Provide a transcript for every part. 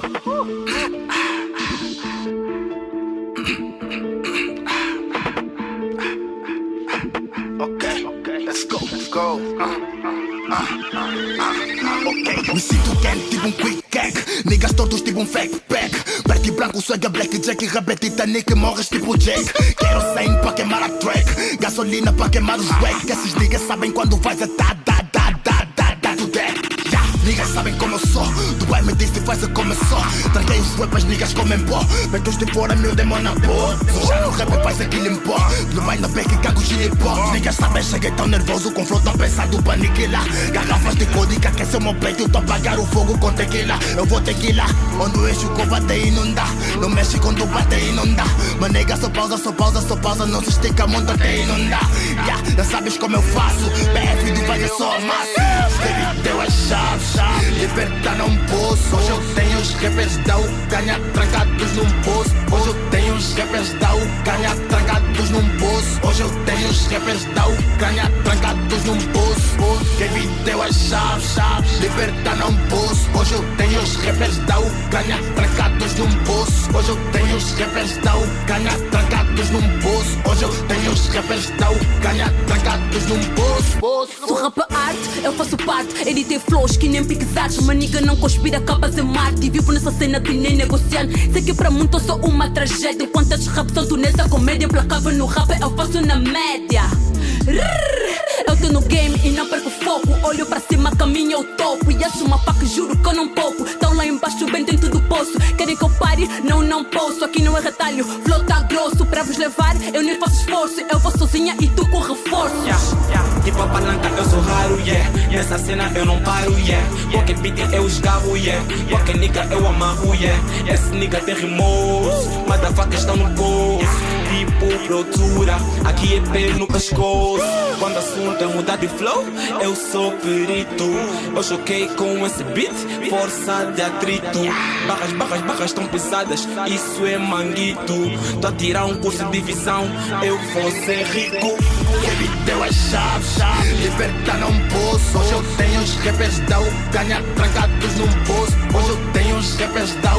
Ok, ok, let's go, let's go. Okay. Me sinto quente, tipo um quick cake. Niggas todos, tipo um fake pack. Preto e branco, swag, blackjack. Rabete Titanic, morres tipo Jack. Quero 100 pra queimar a track. Gasolina pra queimar os wack. Esses niggas sabem quando vais atar como sou. Dubai me disse faz como eu sou Tranquei os weapons, niggas comem pó. Metos de fora, meu demônio pô Já no rap faz aquilo em pó No ainda bem que cago hop. Niggas sabem, cheguei tão nervoso Com flor tão pensado pra aniquilar Garrafas de código aquece o meu peito Tô apagar o fogo com tequila. Eu vou tequila Onde o eixo combate não dá No México quando bate e não dá Mas nega só pausa, só pausa, só pausa Não se estica muito até e não dá yeah, Já sabes como eu faço. BF do é só massa rappers da Ucrânia trancados num poço. Hoje eu tenho os rappers da Ucrânia trancados num poço. Hoje eu tenho os rappers da Ucrânia trancados num poço. Quem me deu as chaves, chaves Libertar não posso Hoje eu tenho os rappers da Ucrânia trancados num poço. Hoje eu tenho os rappers da Ucrânia trancados num poço. Hoje eu tenho os rappers da Ucrânia trancados num poço Sou rap arte, eu faço parte. Editei flows que nem piques artes Maniga não conspira capas em Marte Vivo nessa cena que nem negociando. Sei que pra muito eu sou uma tragédia. Enquanto estes rap são tu nessa comédia Implacável no rap eu faço na média. Eu tô no game e não perco foco. Olho pra cima, caminho ao topo. E acho uma faca, juro que eu não poupo vos levar, eu nem faço esforço. Eu vou sozinha e tu com reforço. Yeah, yeah. Tipo a palanca, eu sou raro, yeah. Nessa cena eu não paro, yeah. Qualquer beat eu esgarro, yeah. Qualquer nigga eu amarro, yeah. Esse nigga tem remorso Motherfucker aqui é pé no pescoço. Quando assunto é mudar de flow, eu sou perito. Eu choquei com esse beat, força de atrito. Barras, barras, barras tão pesadas, isso é manguito. Tô a tirar um curso de visão, eu vou ser rico. Me deu as chaves, libertar não posso. Hoje eu tenho os rappers da Ucrânia trancados num poço. Hoje eu tenho os rappers da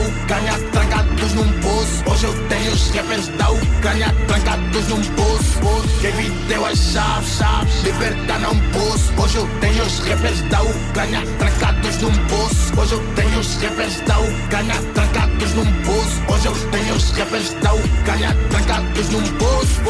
eu tenho os rappers da Ucrânia trancados num poço Quem me deu as chaves, chaves Libertar não posso Hoje eu tenho os rappers da Ucrânia trancados num poço Hoje eu tenho os rappers da Ucrânia trancados num poço Hoje eu tenho os rappers da Ucrânia trancados num poço